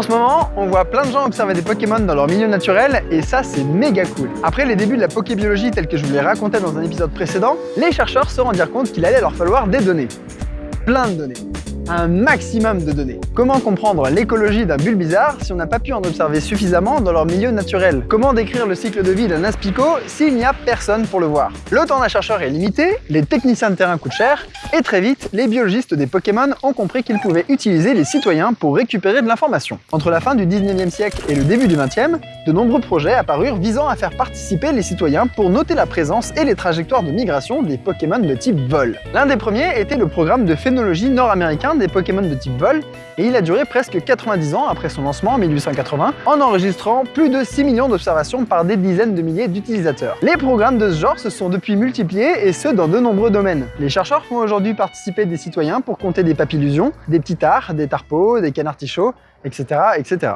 En ce moment, on voit plein de gens observer des Pokémon dans leur milieu naturel et ça c'est méga cool. Après les débuts de la pokébiologie telle que je vous l'ai raconté dans un épisode précédent, les chercheurs se rendirent compte qu'il allait leur falloir des données. Plein de données un maximum de données. Comment comprendre l'écologie d'un bizarre si on n'a pas pu en observer suffisamment dans leur milieu naturel? Comment décrire le cycle de vie d'un aspicot s'il n'y a personne pour le voir? Le temps d'un chercheur est limité, les techniciens de terrain coûtent cher, et très vite, les biologistes des Pokémon ont compris qu'ils pouvaient utiliser les citoyens pour récupérer de l'information. Entre la fin du 19e siècle et le début du 20e, de nombreux projets apparurent visant à faire participer les citoyens pour noter la présence et les trajectoires de migration des Pokémon de type vol. L'un des premiers était le programme de phénologie nord-américain des Pokémon de type vol, et il a duré presque 90 ans après son lancement en 1880, en enregistrant plus de 6 millions d'observations par des dizaines de milliers d'utilisateurs. Les programmes de ce genre se sont depuis multipliés, et ce dans de nombreux domaines. Les chercheurs font aujourd'hui participer des citoyens pour compter des papillusions, des petits tards, des tarpeaux, des canards etc. etc.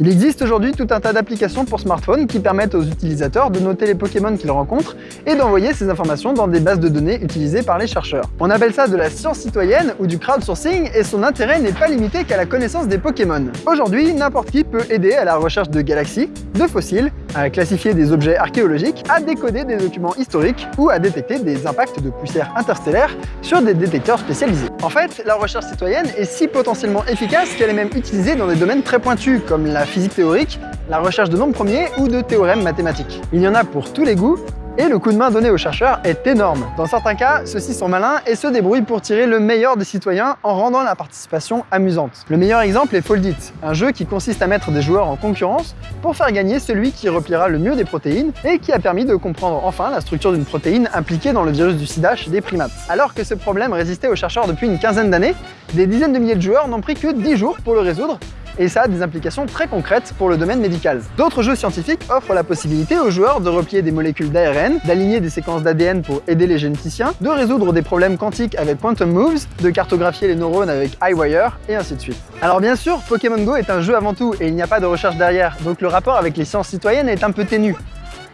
Il existe aujourd'hui tout un tas d'applications pour smartphones qui permettent aux utilisateurs de noter les Pokémon qu'ils rencontrent et d'envoyer ces informations dans des bases de données utilisées par les chercheurs. On appelle ça de la science citoyenne ou du crowdsourcing et son intérêt n'est pas limité qu'à la connaissance des Pokémon. Aujourd'hui, n'importe qui peut aider à la recherche de galaxies, de fossiles, à classifier des objets archéologiques, à décoder des documents historiques ou à détecter des impacts de poussière interstellaire sur des détecteurs spécialisés. En fait, la recherche citoyenne est si potentiellement efficace qu'elle est même utilisée dans des domaines très pointus comme la physique théorique, la recherche de nombres premiers ou de théorèmes mathématiques. Il y en a pour tous les goûts, et le coup de main donné aux chercheurs est énorme. Dans certains cas, ceux-ci sont malins et se débrouillent pour tirer le meilleur des citoyens en rendant la participation amusante. Le meilleur exemple est Foldit, un jeu qui consiste à mettre des joueurs en concurrence pour faire gagner celui qui repliera le mieux des protéines et qui a permis de comprendre enfin la structure d'une protéine impliquée dans le virus du sida chez des primates. Alors que ce problème résistait aux chercheurs depuis une quinzaine d'années, des dizaines de milliers de joueurs n'ont pris que 10 jours pour le résoudre et ça a des implications très concrètes pour le domaine médical. D'autres jeux scientifiques offrent la possibilité aux joueurs de replier des molécules d'ARN, d'aligner des séquences d'ADN pour aider les généticiens, de résoudre des problèmes quantiques avec Quantum Moves, de cartographier les neurones avec iWire, et ainsi de suite. Alors bien sûr, Pokémon Go est un jeu avant tout, et il n'y a pas de recherche derrière, donc le rapport avec les sciences citoyennes est un peu ténu.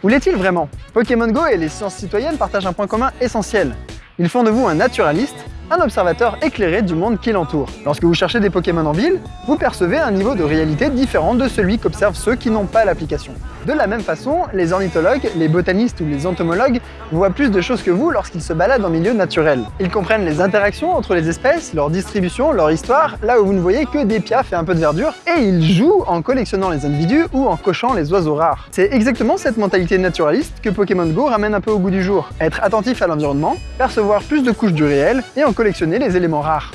Où l'est-il vraiment? Pokémon Go et les sciences citoyennes partagent un point commun essentiel. Ils font de vous un naturaliste, un observateur éclairé du monde qui l'entoure. Lorsque vous cherchez des Pokémon en ville, vous percevez un niveau de réalité différent de celui qu'observent ceux qui n'ont pas l'application. De la même façon, les ornithologues, les botanistes ou les entomologues voient plus de choses que vous lorsqu'ils se baladent en milieu naturel. Ils comprennent les interactions entre les espèces, leur distribution, leur histoire, là où vous ne voyez que des piafs et un peu de verdure, et ils jouent en collectionnant les individus ou en cochant les oiseaux rares. C'est exactement cette mentalité naturaliste que Pokémon Go ramène un peu au goût du jour. Être attentif à l'environnement, percevoir plus de couches du réel, et en collectionner les éléments rares.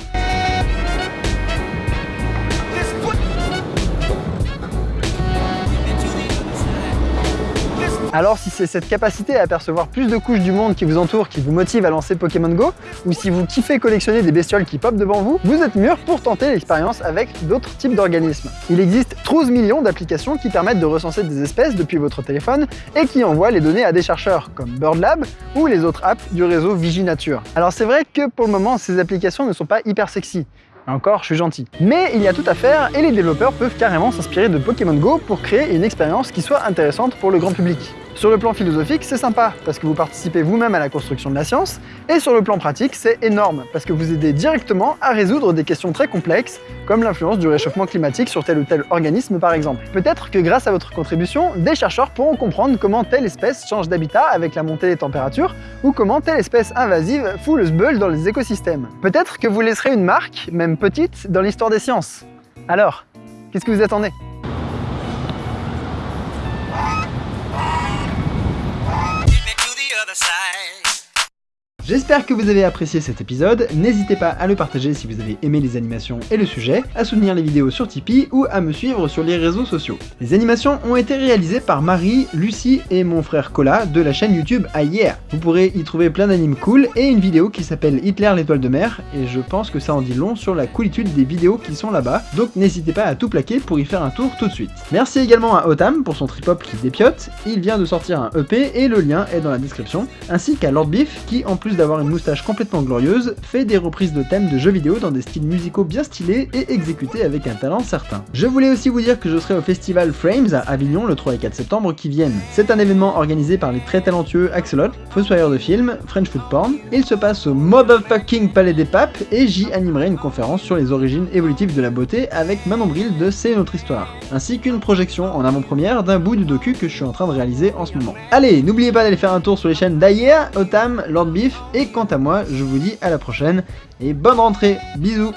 Alors si c'est cette capacité à apercevoir plus de couches du monde qui vous entoure qui vous motive à lancer Pokémon Go, ou si vous kiffez collectionner des bestioles qui popent devant vous, vous êtes mûr pour tenter l'expérience avec d'autres types d'organismes. Il existe 12 millions d'applications qui permettent de recenser des espèces depuis votre téléphone et qui envoient les données à des chercheurs comme BirdLab ou les autres apps du réseau Viginature. Alors c'est vrai que pour le moment, ces applications ne sont pas hyper sexy, encore, je suis gentil. Mais il y a tout à faire et les développeurs peuvent carrément s'inspirer de Pokémon Go pour créer une expérience qui soit intéressante pour le grand public. Sur le plan philosophique, c'est sympa, parce que vous participez vous-même à la construction de la science, et sur le plan pratique, c'est énorme, parce que vous aidez directement à résoudre des questions très complexes, comme l'influence du réchauffement climatique sur tel ou tel organisme par exemple. Peut-être que grâce à votre contribution, des chercheurs pourront comprendre comment telle espèce change d'habitat avec la montée des températures, ou comment telle espèce invasive fout le sbeul dans les écosystèmes. Peut-être que vous laisserez une marque, même petite, dans l'histoire des sciences. Alors, qu'est-ce que vous attendez? other side. J'espère que vous avez apprécié cet épisode, n'hésitez pas à le partager si vous avez aimé les animations et le sujet, à soutenir les vidéos sur Tipeee ou à me suivre sur les réseaux sociaux. Les animations ont été réalisées par Marie, Lucie et mon frère Cola de la chaîne YouTube Yeah. Vous pourrez y trouver plein d'animes cool et une vidéo qui s'appelle Hitler l'étoile de mer, et je pense que ça en dit long sur la coolitude des vidéos qui sont là-bas, donc n'hésitez pas à tout plaquer pour y faire un tour tout de suite. Merci également à Otam pour son trip-hop qui dépiote, il vient de sortir un EP et le lien est dans la description, ainsi qu'à Lord Beef qui en plus d'avoir une moustache complètement glorieuse, fait des reprises de thèmes de jeux vidéo dans des styles musicaux bien stylés et exécutés avec un talent certain. Je voulais aussi vous dire que je serai au festival Frames à Avignon le 3 et 4 septembre qui viennent. C'est un événement organisé par les très talentueux Axelot, Fossoyeur de film, French Food Porn. Il se passe au Motherfucking Palais des Papes et j'y animerai une conférence sur les origines évolutives de la beauté avec Manon Bril de C'est notre histoire, ainsi qu'une projection en avant-première d'un bout du docu que je suis en train de réaliser en ce moment. Allez, n'oubliez pas d'aller faire un tour sur les chaînes d'Ayer, Otam, Lord Beef, et quant à moi, je vous dis à la prochaine, et bonne rentrée, bisous